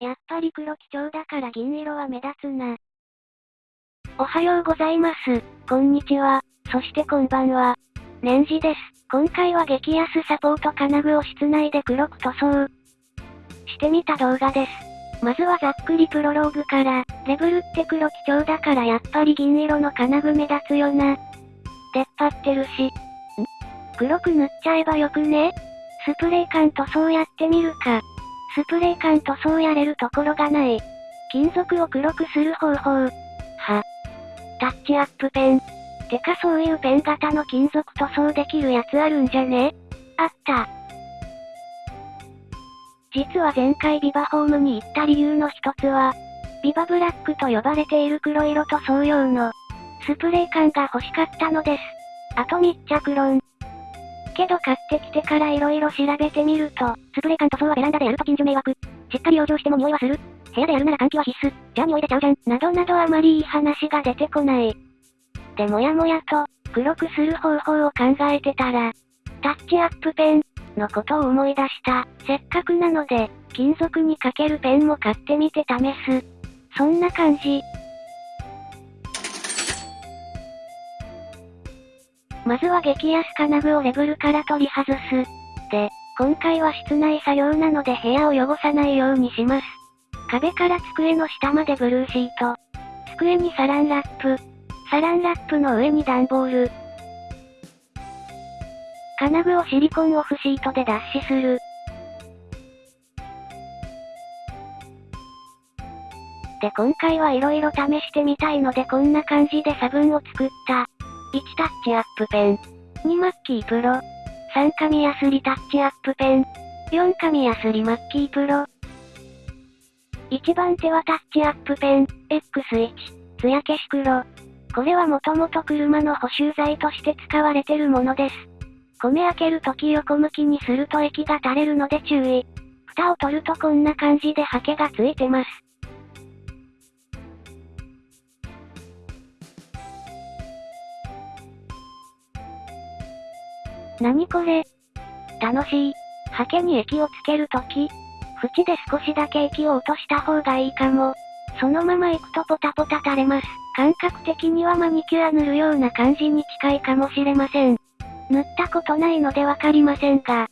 やっぱり黒基調だから銀色は目立つな。おはようございます。こんにちは。そしてこんばんは。年次です。今回は激安サポート金具を室内で黒く塗装してみた動画です。まずはざっくりプロローグから、レブルって黒基調だからやっぱり銀色の金具目立つよな。出っ張ってるし。ん？黒く塗っちゃえばよくね？スプレー缶塗装やってみるか。スプレー缶塗装やれるところがない。金属を黒くする方法。は。タッチアップペン。てかそういうペン型の金属塗装できるやつあるんじゃね？あった。実は前回ビバホームに行った理由の一つは、ビバブラックと呼ばれている黒色と同様の、スプレー缶が欲しかったのです。あと密着論。けど買ってきてから色々調べてみると、スプレー缶塗装はベランダでやると近所迷惑。しっかり養生しても匂いはする。部屋でやるなら換気は必須。じゃあ匂い出ちゃうじゃん。などなどあまりいい話が出てこない。でもやもやと、黒くする方法を考えてたら、タッチアップペン、のことを思い出した。せっかくなので、金属にかけるペンも買ってみて試す。そんな感じ。まずは激安金具をレブルから取り外す。で、今回は室内作業なので部屋を汚さないようにします。壁から机の下までブルーシート。机にサランラップ。サランラップの上に段ボール。金具をシリコンオフシートで脱脂する。で今回は色々試してみたいのでこんな感じで差分を作った。1タッチアップペン。2マッキープロ。3紙ヤスリタッチアップペン。4紙ヤスリマッキープロ。1番手はタッチアップペン、X1、艶消し黒。これはもともと車の補修材として使われてるものです。米開けるとき横向きにすると液が垂れるので注意。蓋を取るとこんな感じでハケがついてます。何これ？楽しい。ハケに液をつけるとき、縁で少しだけ液を落とした方がいいかも。そのまま行くとポタポタ垂れます。感覚的にはマニキュア塗るような感じに近いかもしれません。塗ったことないのでわかりませんが、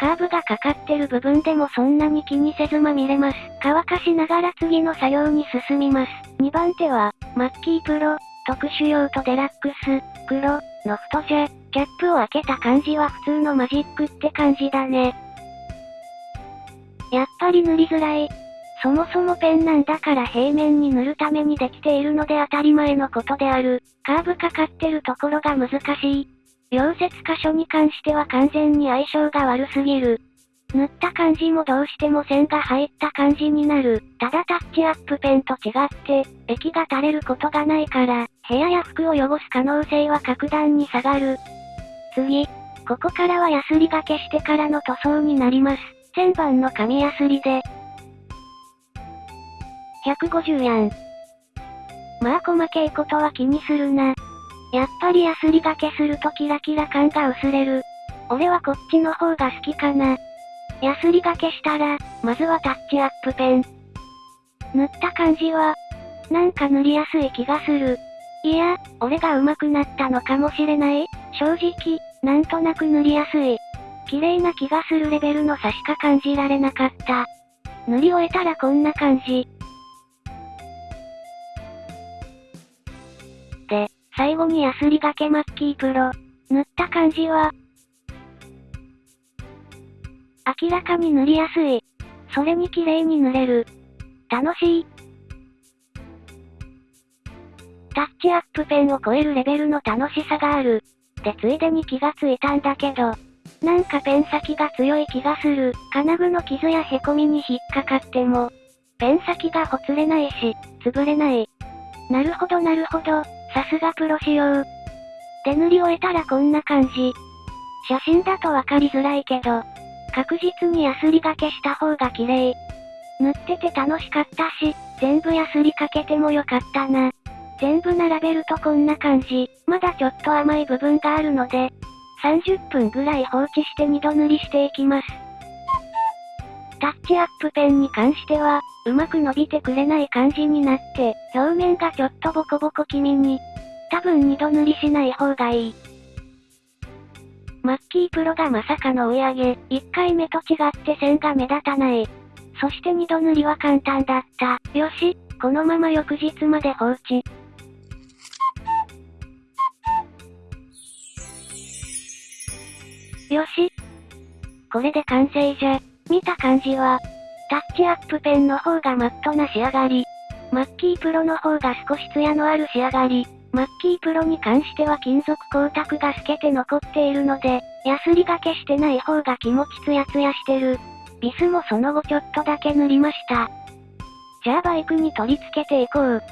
カーブがかかってる部分でもそんなに気にせずまみれます。乾かしながら次の作業に進みます。2番手は、マッキープロ、特殊用途デラックス、黒、の太じゃ、キャップを開けた感じは普通のマジックって感じだね。やっぱり塗りづらい。そもそもペンなんだから平面に塗るためにできているので当たり前のことである。カーブかかってるところが難しい。溶接箇所に関しては完全に相性が悪すぎる。塗った感じもどうしても線が入った感じになる。ただタッチアップペンと違って、液が垂れることがないから、部屋や服を汚す可能性は格段に下がる。次。ここからはヤスリがけしてからの塗装になります。1000番の紙ヤスリで。150やん。まあ細けいことは気にするな。やっぱりヤスリがけするとキラキラ感が薄れる。俺はこっちの方が好きかな。ヤスリがけしたら、まずはタッチアップペン。塗った感じは、なんか塗りやすい気がする。いや、俺が上手くなったのかもしれない正直、なんとなく塗りやすい。綺麗な気がするレベルの差しか感じられなかった。塗り終えたらこんな感じ。で、最後にヤスリがけマッキープロ。塗った感じは、明らかに塗りやすい。それに綺麗に塗れる。楽しい。タッチアップペンを超えるレベルの楽しさがある。でついでに気がついたんだけど、なんかペン先が強い気がする。金具の傷や凹みに引っかかっても、ペン先がほつれないし、潰れない。なるほどなるほど、さすがプロ仕様。手塗り終えたらこんな感じ。写真だとわかりづらいけど、確実にヤスリがけした方が綺麗。塗ってて楽しかったし、全部ヤスリかけてもよかったな。全部並べるとこんな感じ。まだちょっと甘い部分があるので、30分ぐらい放置して2度塗りしていきます。タッチアップペンに関しては、うまく伸びてくれない感じになって、表面がちょっとボコボコ気味に。多分二度塗りしない方がいい。マッキープロがまさかの追い上げ、1回目と違って線が目立たない。そして二度塗りは簡単だった。よし、このまま翌日まで放置。よし。これで完成じゃ。見た感じは、タッチアップペンの方がマットな仕上がり。マッキープロの方が少しツヤのある仕上がり。マッキープロに関しては金属光沢が透けて残っているので、ヤスリがけしてない方が気持ちツヤツヤしてる。ビスもその後ちょっとだけ塗りました。じゃあバイクに取り付けていこう。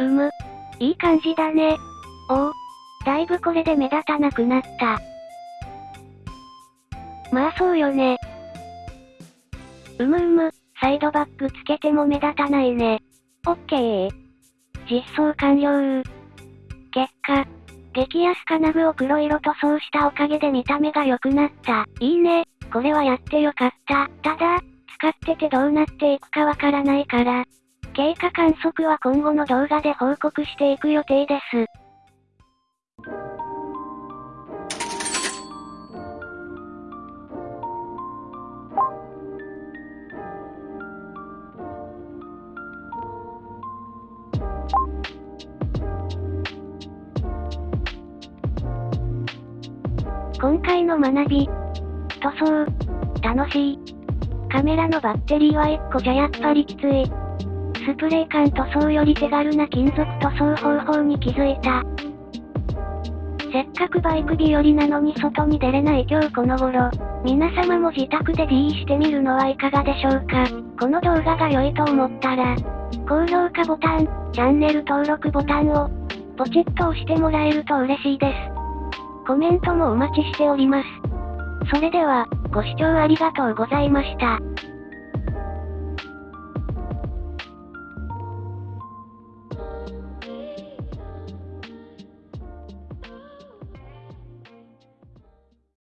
うむ。いい感じだね。おお。だいぶこれで目立たなくなった。まあそうよね。うむうむ、サイドバックつけても目立たないね。オッケー。実装完了結果、激安金具を黒色塗装したおかげで見た目が良くなった。いいね。これはやってよかった。ただ、使っててどうなっていくかわからないから、経過観測は今後の動画で報告していく予定です。今回の学び。塗装。楽しい。カメラのバッテリーは1個じゃやっぱりきつい。スプレー缶塗装より手軽な金属塗装方法に気づいた。せっかくバイク日和なのに外に出れない今日この頃、皆様も自宅で D してみるのはいかがでしょうか。この動画が良いと思ったら、高評価ボタン、チャンネル登録ボタンを、ポチッと押してもらえると嬉しいです。コメントもお待ちしております。それでは、ご視聴ありがとうございました。